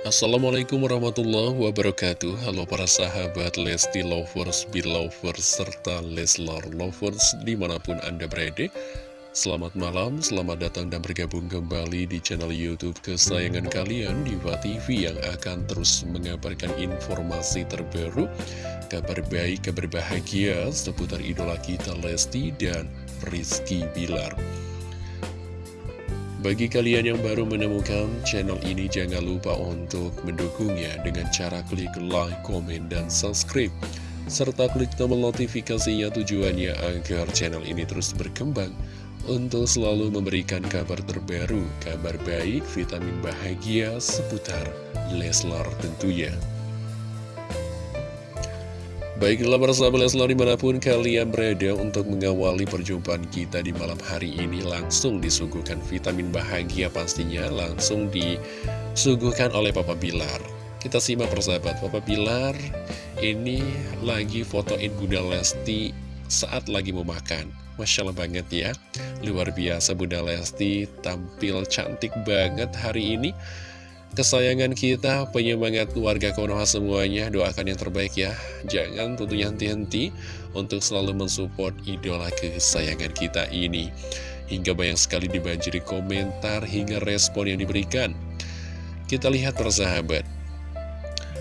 Assalamualaikum warahmatullahi wabarakatuh. Halo para sahabat Lesti Lovers, Belovers, serta Leslar Lovers di mana pun Anda berada. Selamat malam, selamat datang dan bergabung kembali di channel Youtube kesayangan kalian Diva TV yang akan terus mengabarkan informasi terbaru Kabar baik, kabar bahagia seputar idola kita Lesti dan Rizky Bilar bagi kalian yang baru menemukan channel ini, jangan lupa untuk mendukungnya dengan cara klik like, komen, dan subscribe. Serta klik tombol notifikasinya tujuannya agar channel ini terus berkembang untuk selalu memberikan kabar terbaru, kabar baik, vitamin bahagia seputar Leslar tentunya. Baiklah para sahabat Leslar di mana pun kalian berada untuk mengawali perjumpaan kita di malam hari ini langsung disuguhkan vitamin bahagia pastinya langsung disuguhkan oleh Papa Bilar. Kita simak persahabat, Papa Bilar ini lagi fotoin Bunda Lesti saat lagi mau makan. Masya Allah banget ya, luar biasa Bunda Lesti tampil cantik banget hari ini kesayangan kita, penyemangat keluarga Konoha semuanya, doakan yang terbaik ya. Jangan tentunya henti-henti untuk selalu mensupport idola kesayangan kita ini. Hingga banyak sekali dibanjiri komentar hingga respon yang diberikan. Kita lihat persahabat.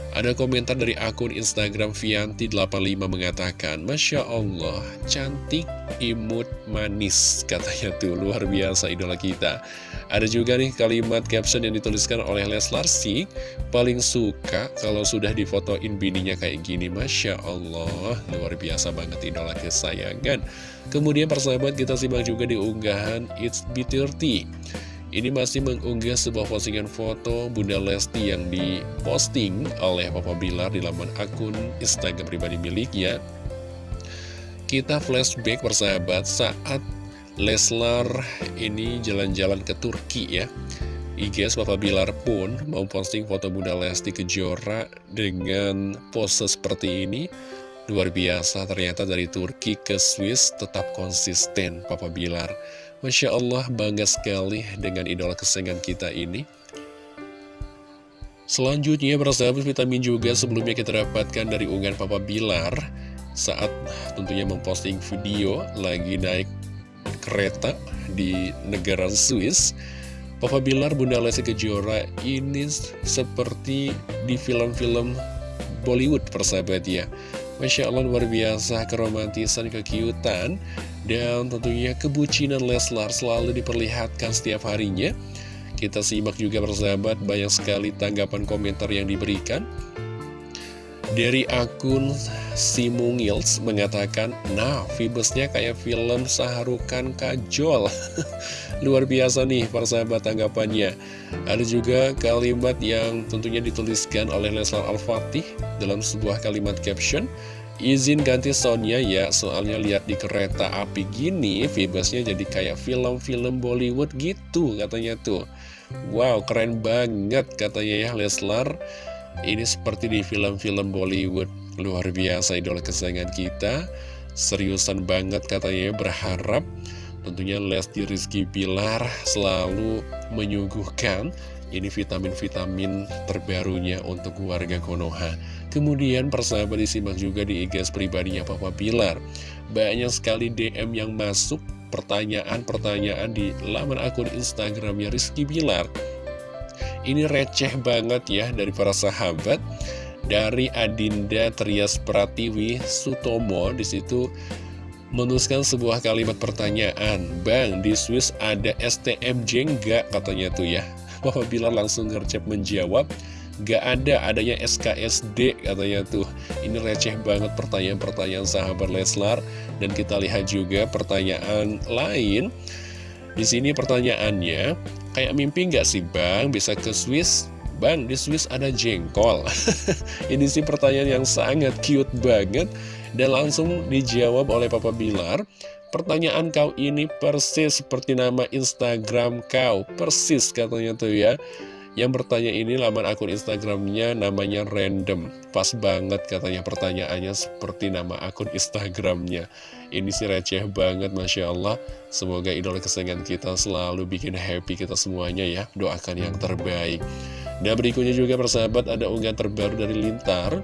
Ada komentar dari akun Instagram Vianti85 mengatakan, Masya Allah, cantik, imut, manis, katanya tuh, luar biasa idola kita. Ada juga nih kalimat caption yang dituliskan oleh Leslar sih, paling suka kalau sudah difotoin bininya kayak gini, Masya Allah, luar biasa banget idola kesayangan. Kemudian persahabat kita simak juga di unggahan It's B30. Ini masih mengunggah sebuah postingan foto Bunda Lesti yang diposting oleh Papa Bilar di laman akun Instagram pribadi miliknya. Kita flashback persahabat saat Leslar ini jalan-jalan ke Turki ya. IGS Papa Bilar pun mau posting foto Bunda Lesti Kejora dengan pose seperti ini. Luar biasa ternyata dari Turki ke Swiss tetap konsisten Papa Bilar. Masya Allah bangga sekali dengan idola kesengan kita ini. Selanjutnya persahabat vitamin juga sebelumnya kita dapatkan dari unggahan Papa Bilar Saat tentunya memposting video lagi naik kereta di negara Swiss. Papa Bilar Bunda Lesti Kejora ini seperti di film-film Bollywood persahabat ya Masya Allah luar biasa keromantisan, kekiutan dan tentunya kebucinan Leslar selalu diperlihatkan setiap harinya. Kita simak juga persahabat banyak sekali tanggapan komentar yang diberikan. Dari akun Simungils mengatakan Nah Vibesnya kayak film Saharukan Kajol Luar biasa nih persahabat tanggapannya Ada juga kalimat yang tentunya dituliskan oleh Leslar Al-Fatih Dalam sebuah kalimat caption Izin ganti soundnya ya, soalnya lihat di kereta api gini, vibesnya jadi kayak film-film Bollywood gitu katanya tuh. Wow, keren banget katanya ya Leslar. Ini seperti di film-film Bollywood. Luar biasa idola kesayangan kita. Seriusan banget katanya berharap tentunya Lesti Rizky Pilar selalu menyuguhkan ini vitamin-vitamin terbarunya untuk warga Konoha. Kemudian persahabat disimak juga di IGS pribadinya Papa Pilar. Banyak sekali DM yang masuk pertanyaan-pertanyaan di laman akun Instagramnya Rizky Bilar. Ini receh banget ya dari para sahabat. Dari Adinda Trias Pratiwi Sutomo di situ menuliskan sebuah kalimat pertanyaan. Bang, di Swiss ada STMJ enggak katanya tuh ya. Papa Bilar langsung ngercep menjawab Gak ada adanya SKSD katanya tuh. Ini receh banget pertanyaan-pertanyaan sahabat Leslar. Dan kita lihat juga pertanyaan lain. Di sini pertanyaannya Kayak mimpi nggak sih bang? Bisa ke Swiss? Bang di Swiss ada jengkol. Ini sih pertanyaan yang sangat cute banget Dan langsung dijawab oleh Papa Bilar Pertanyaan kau ini persis seperti nama Instagram kau. Persis katanya tuh ya. Yang bertanya ini laman akun Instagramnya namanya random. Pas banget katanya pertanyaannya seperti nama akun Instagramnya. Ini sih receh banget Masya Allah. Semoga idola kesayangan kita selalu bikin happy kita semuanya ya. Doakan yang terbaik. Dan berikutnya juga persahabat ada unggahan terbaru dari Lintar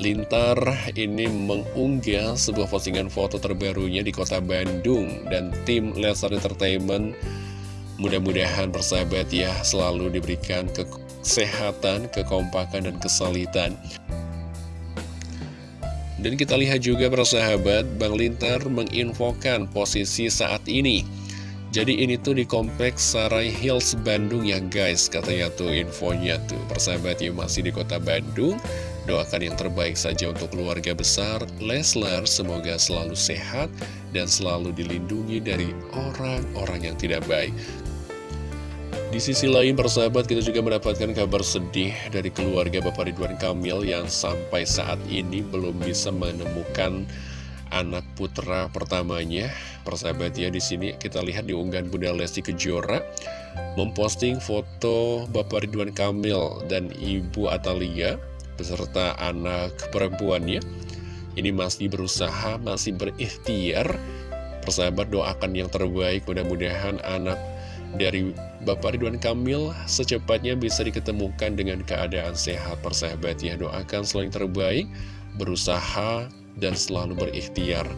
Lintar ini mengunggah sebuah postingan foto terbarunya di kota Bandung dan tim Lesar Entertainment mudah-mudahan persahabat ya selalu diberikan kesehatan, kekompakan, dan kesalitan. Dan kita lihat juga persahabat, Bang Lintar menginfokan posisi saat ini. Jadi ini tuh di kompleks Sarai Hills Bandung ya guys, katanya tuh infonya tuh. Persahabat ya masih di kota Bandung. Doakan yang terbaik saja untuk keluarga besar Leslar, semoga selalu sehat dan selalu dilindungi dari orang-orang yang tidak baik. Di sisi lain, persahabat, kita juga mendapatkan kabar sedih dari keluarga Bapak Ridwan Kamil yang sampai saat ini belum bisa menemukan anak putra pertamanya. Persahabat ya, di sini kita lihat di unggahan Bunda Lesti Kejora memposting foto Bapak Ridwan Kamil dan Ibu Atalia beserta anak perempuannya. Ini masih berusaha, masih berikhtiar. Persahabat doakan yang terbaik. Mudah-mudahan anak dari Bapak Ridwan Kamil secepatnya bisa diketemukan dengan keadaan sehat. Persahabat ya doakan selalu yang terbaik. Berusaha dan selalu berikhtiar.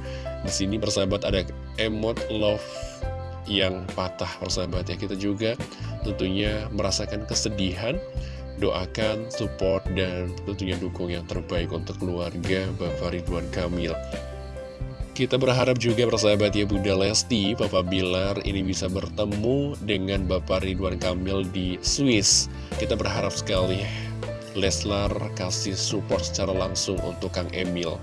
Di sini persahabat ada emot love yang patah persahabat ya. Kita juga tentunya merasakan kesedihan doakan, support, dan tentunya dukung yang terbaik untuk keluarga Bapak Ridwan Kamil. Kita berharap juga persahabat ya Bunda Lesti, Papa Bilar ini bisa bertemu dengan Bapak Ridwan Kamil di Swiss. Kita berharap sekali Leslar kasih support secara langsung untuk Kang Emil.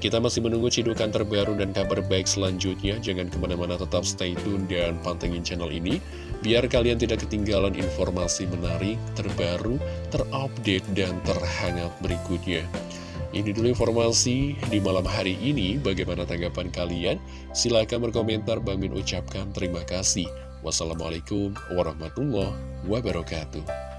Kita masih menunggu cidukan terbaru dan kabar baik selanjutnya. Jangan ke mana-mana tetap stay tune dan pantengin channel ini. Biar kalian tidak ketinggalan informasi menarik, terbaru, terupdate, dan terhangat berikutnya. Ini dulu informasi di malam hari ini. Bagaimana tanggapan kalian? Silahkan berkomentar. Bang Min ucapkan terima kasih. Wassalamualaikum warahmatullahi wabarakatuh.